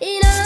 in a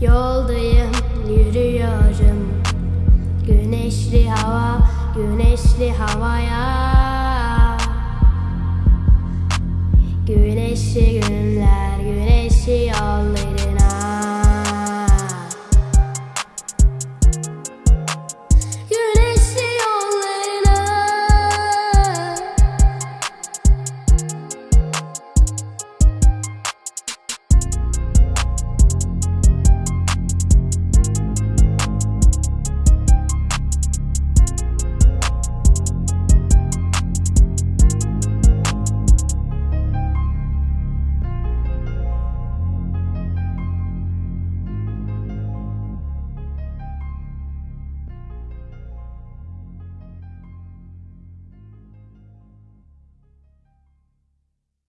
Yoldayım, yürüyorum. Güneşli hava, güneşli havaya